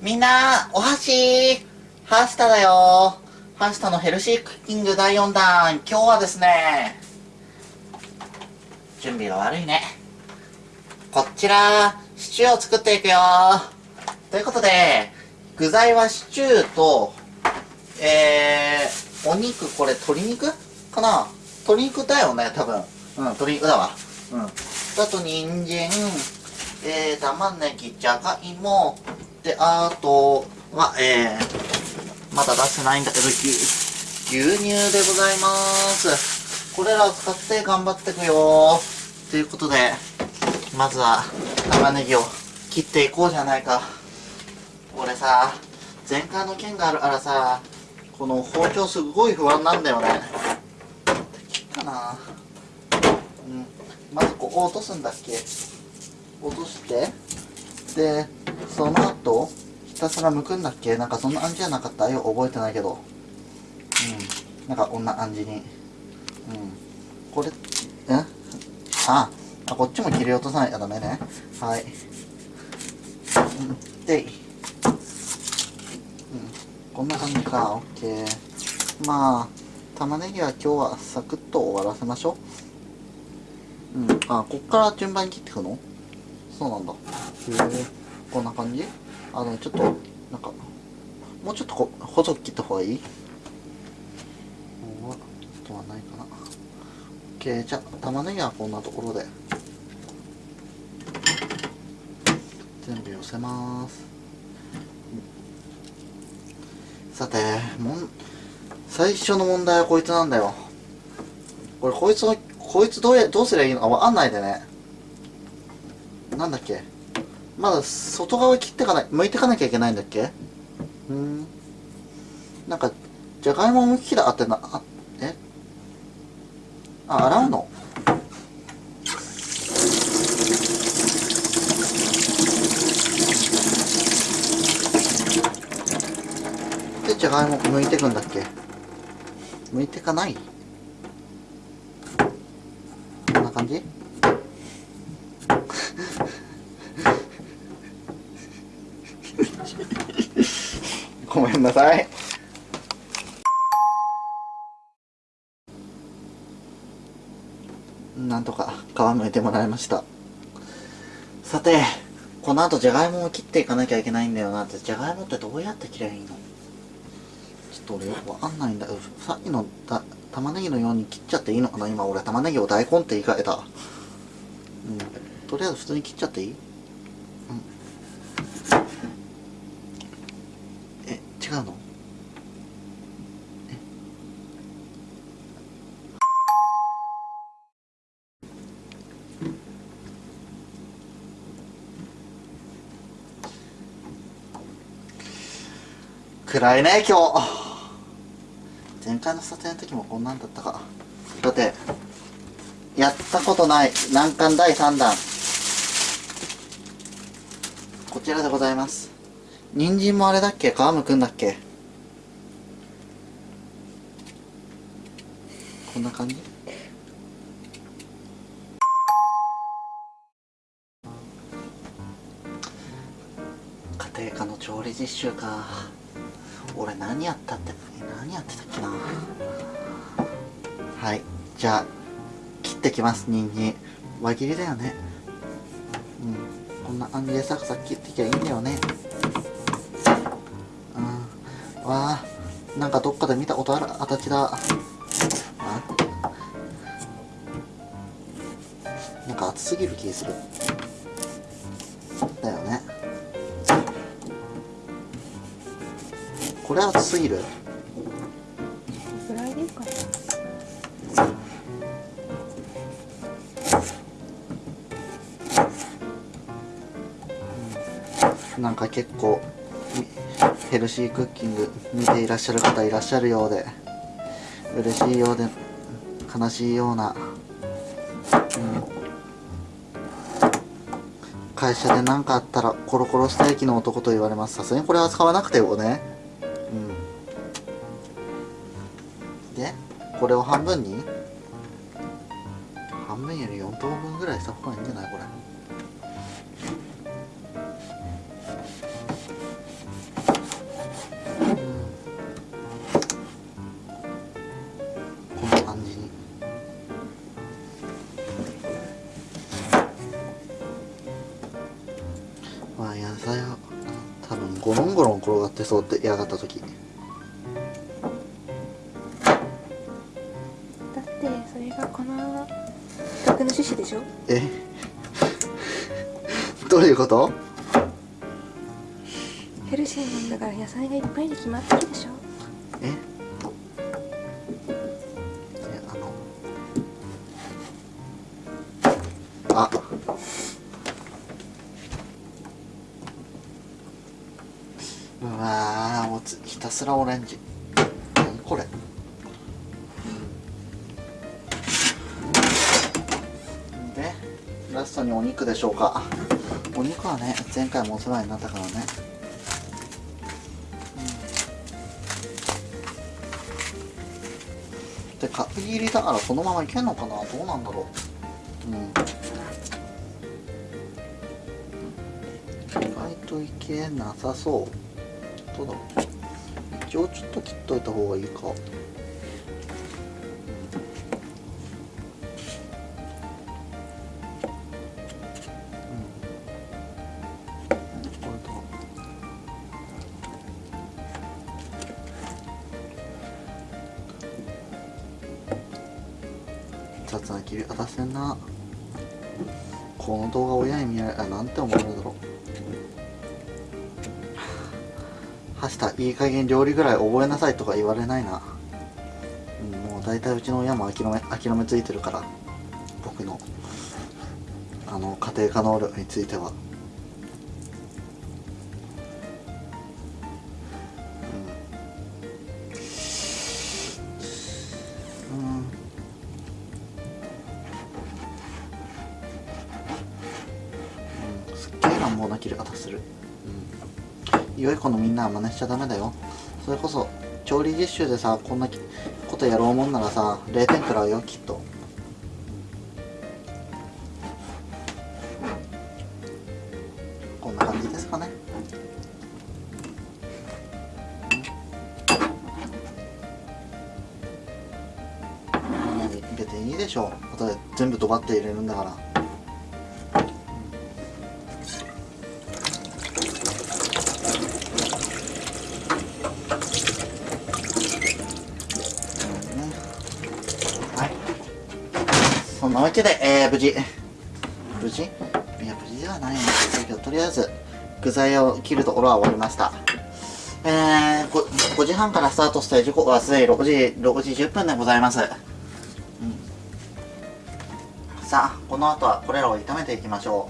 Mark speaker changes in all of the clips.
Speaker 1: みんな、お箸ハスタだよ。ハスタのヘルシークッキング第4弾。今日はですね準備が悪いね。こちらシチューを作っていくよ。ということで具材はシチューとえー、お肉これ鶏肉かな？鶏肉だよね多分。うん鶏肉だわ。うん。あと人参えー、玉ねぎじゃがいもであとはえー、まだ出してないんだけど牛乳でございます。これらを使って頑張っていくよ。ということでまずは玉ねぎを切っていこうじゃないか。俺さ前回の件があるからさこの包丁すごい不安なんだよね。切ったな。うん。まずここ落とすんだっけ？落として。でその後ひたすら剥くんだっけ？なんかそんな感じじゃなかった？よ覚えてないけど。うん。なんかこんな感じに。うん。これえ？ああこっちも切り落とさないとダメね。はい、うん、で、うん、こんな感じか。オッケー。まあ玉ねぎは今日はサクッと終わらせましょう。うん。あこっから順番に切っていくの？そうなんだ。へえこんな感じ？あのちょっとなんかもうちょっとこ細く切った方がいい？あとはないかな。OK じゃあ玉ねぎはこんなところで。全部寄せます。さてもん最初の問題はこいつなんだよ。これこいつのこいつどうやどうすりゃいいの？かわかんないでね。なんだっけ？まだ外側切ってかない剥いてかなきゃいけないんだっけ？うん。なんかじゃがいもむきだってなあえ？あ洗うの？でじゃがいも剥いてくんだっけ？剥いてかない？こんな感じ？ごめんなさい。なんとか皮むいてもらいました。さてこの後じゃがいもを切っていかなきゃいけないんだよなって。じゃがいもってどうやって切ればいいの？ちょっと俺よくわかんないんだ。よさっきのだ玉ねぎのように切っちゃっていいのかな？今俺玉ねぎを大根って言い換えた。うん。とりあえず普通に切っちゃっていい？違うの？暗いね今日。前回の撮影の時もこんなんだったか。だってやったことない難関第3弾。こちらでございます。人参もあれだっけ？皮むくんだっけ？こんな感じ？家庭科の調理実習か。俺何やったって何やってたっけな？はいじゃあ切ってきます人参。輪切りだよね。うんこんな感じでサクサク切ってきゃいいんだよね。わあ。なんかどっかで見たことある？形だ。なんか熱すぎる気する。だよね。これ熱すぎる？なんか結構。ヘルシークッキング見ていらっしゃる方いらっしゃるようで嬉しいようで悲しいような、うん、会社で何かあったらコロコロステーキの男と言われます。さすがにこれは使わなくてもね。うん。でこれを半分に？半分より4等分ぐらいした方がいいんじゃない？これ。ロン転がってそうって嫌がった時。
Speaker 2: だってそれがこの企画の趣旨でしょ？
Speaker 1: え？どういうこと？
Speaker 2: ヘルシーなんだから野菜がいっぱいに決まってるでしょ？
Speaker 1: え？すらオレンジ。何これ？でラストにお肉でしょうか。お肉はね前回もお世話になったからね。で角切りだからこのままいけんのかな？どうなんだろう。うん。意外といけなさそう。どうだろう。一応ちょっと切っといた方がいいか。雑な切り方してんな。この動画親に見られあなんて思われるだろう。はしたいい加減料理ぐらい覚えなさいとか言われないな、うん、もう大体うちの親も諦め諦めついてるから。僕のあの家庭科能力については。うん。うん。すっげえ乱暴な切り方する、良い子のみんなは真似しちゃダメだよ。それこそ調理実習でさこんなことやろうもんならさ0点くらうよきっと。こんな感じですかね。うん。入れていいでしょう。後で全部ドバって入れるんだから。そんなわけで、えー、無事。無事？いや、無事ではないんですけど、とりあえず、具材を切るところは終わりました。えー、5, 5時半からスタートした時刻はすでに6時、6時10分でございます。うん、さあ、この後はこれらを炒めていきましょ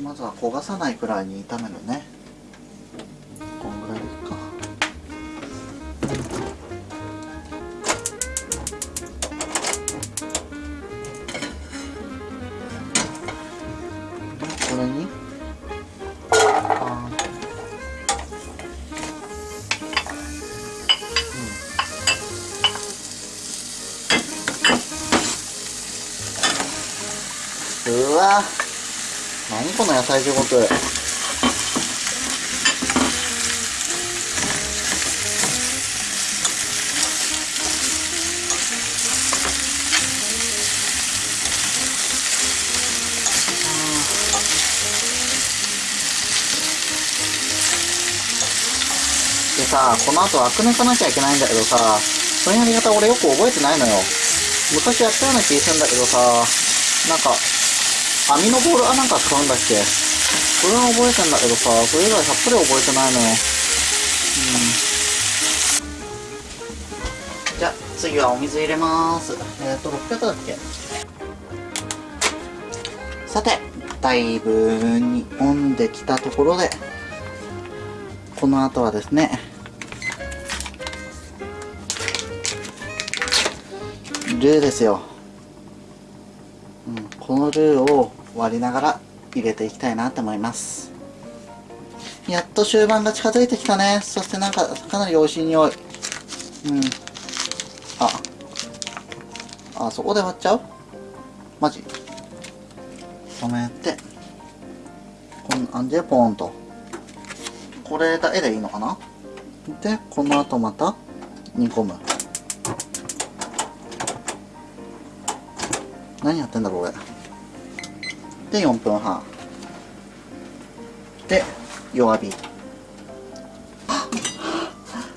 Speaker 1: う。まずは焦がさないくらいに炒めるね。わ何この野菜地獄でさこの後アク抜かなきゃいけないんだけどさそのやり方俺よく覚えてないのよ。昔やったような気するんだけどさなんか網のボールあなんか使うんだっけ？それは覚えてんだけどさそれ以外さっぱり覚えてないのようん。じゃあ次はお水入れます。えっ、と600だっけ？さてだいぶ煮込んできたところでこの後はですねルーですよ、このルーを割りながら入れていきたいなと思います。やっと終盤が近づいてきたね。そしてなんかかなり美味しい匂い。うん。あ。あそこで割っちゃう？マジ？止めて。こんな感じでポーンと。これだけでいいのかな？でこの後また煮込む。何やってんだろう俺で4分半。で弱火。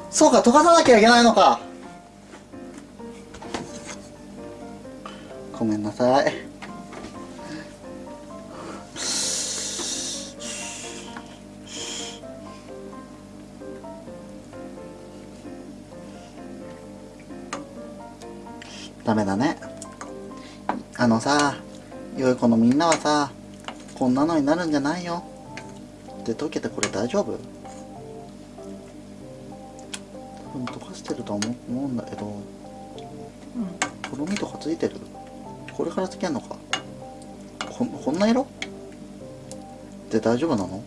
Speaker 1: そうか溶かさなきゃいけないのか。ごめんなさい。ダメだね。あのさ良い子のみんなはさこんなのになるんじゃないよ。って溶けてこれ大丈夫？多分溶かしてるとは思思うんだけど
Speaker 2: うん。
Speaker 1: とろみとかついてる？これからつけんのか？こんこんな色？で大丈夫なの？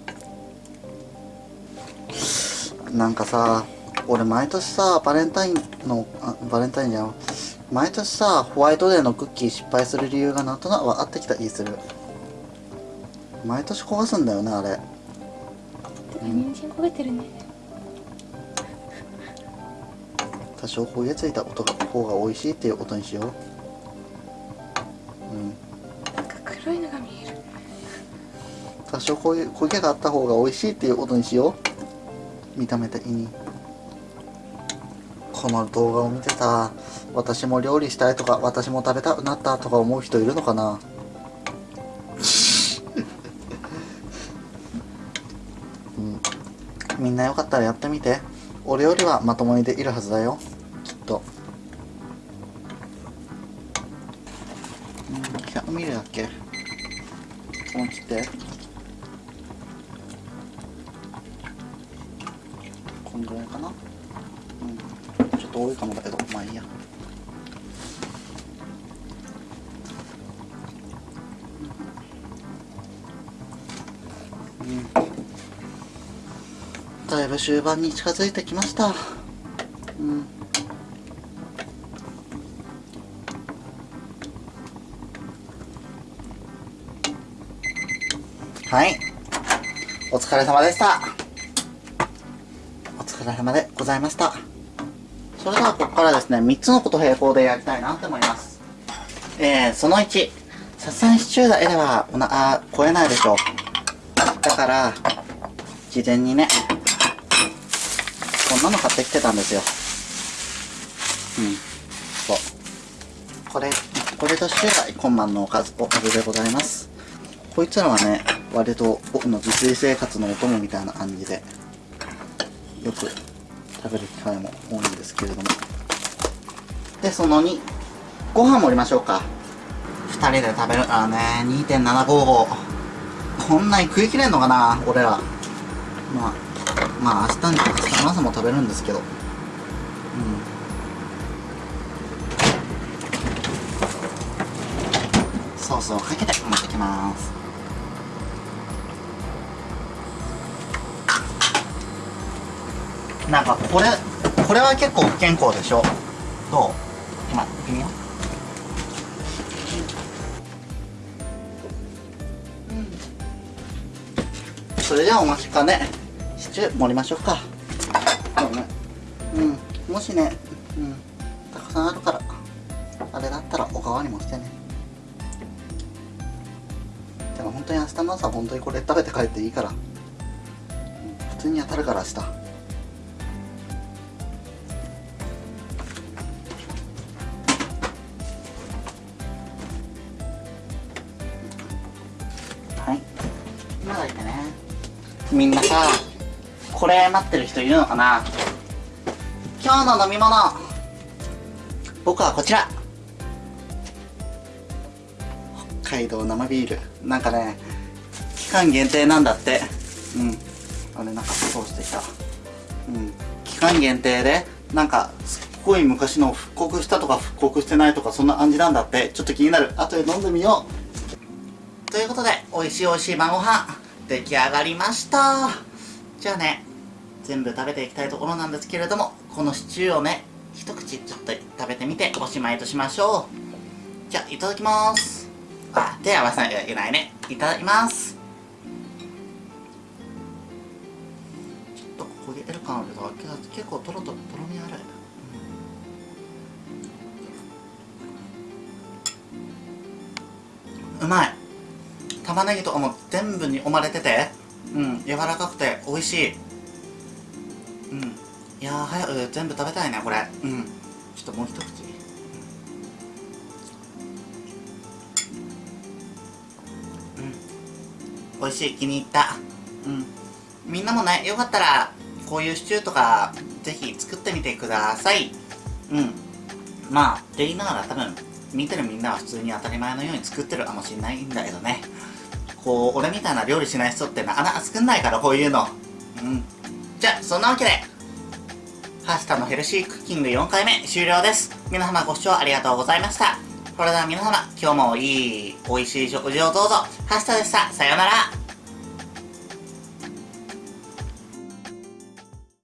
Speaker 1: なんかさ俺毎年さバレンタインのあバレンタインじゃん毎年さホワイトデーのクッキー失敗する理由がなんとなく分かってきた気する。毎年焦がすんだよねあれ。
Speaker 2: 人参焦げてるね。
Speaker 1: 多少焦げついた音が方が美味しいっていうことにしよう。うん。
Speaker 2: なんか黒いのが見える。
Speaker 1: 多少焦げ焦げがあった方が美味しいっていうことにしよう。見た目的にこの動画を見てさ私も料理したいとか私も食べたくなったとか思う人いるのかな？うん。みんなよかったらやってみて。俺よりはまともにできるはずだよ。きっと。うん。100ミリだっけ？思い切って。こんぐらいかな？うん。っと多いかもだけどまあいいや。うん。だいぶ終盤に近づいてきました。うん。はい。お疲れ様でした。お疲れ様でございました。それではここからですね3つのこと並行でやりたいなと思います。えー、その1さすがにシチューだけではおなあ超えないでしょう。だから事前にねこんなの買ってきてたんですよ。うん。そう。これこれとしてはコンマンのおかずおかずでございます。こいつらはね割と僕の自炊生活のお供みたいな感じでよく食べる機会も多いんですけれども。でその2ご飯盛りましょうか。2人で食べるからね2.755こんなに食い切れんのかな俺ら。まあまあ明日に明日の朝も食べるんですけど。うん。ソースをかけて持ってきます。なんかこれこれは結構不健康でしょ？どう？今行ってみよう。それではお待ちかね。シチュー盛りましょうか。そうね。うん。もしねうん。たくさんあるからあれだったらおかわりもしてね。でも本当に明日の朝本当にこれ食べて帰っていいから、普通に当たるから明日。みんなさこれ待ってる人いるのかな？今日の飲み物。僕はこちら。北海道生ビール。なんかね期間限定なんだって。うん。あれなんかそうしてきた。うん。期間限定でなんかすっごい昔の復刻したとか復刻してないとかそんな感じなんだって。ちょっと気になる。後で飲んでみよう。ということで美味しい美味しい晩ご飯。出来上がりました。じゃあね全部食べていきたいところなんですけれどもこのシチューをね一口ちょっと食べてみておしまいとしましょう。じゃあいただきます。あ手合わせなきゃいけないね。いただきます。ちょっと焦げてる感あるけどけど結構とろとろとろみあるうまい。玉ねぎとかも全部におまれててうん柔らかくて美味しい。うん。いやー早く全部食べたいねこれ。うん。ちょっともう一口。うん。美味しい気に入った。うん。みんなもねよかったらこういうシチューとかぜひ作ってみてください。うん。まあって言いながら多分見てるみんなは普通に当たり前のように作ってるかもしれないんだけどね。こう俺みたいな料理しない人ってなかなか作んないからこういうの。うん。じゃあそんなわけでパスタのヘルシークッキング4回目終了です。皆様ご視聴ありがとうございました。それでは皆様今日もいい美味しい食事をどうぞ。パスタでした。さようなら。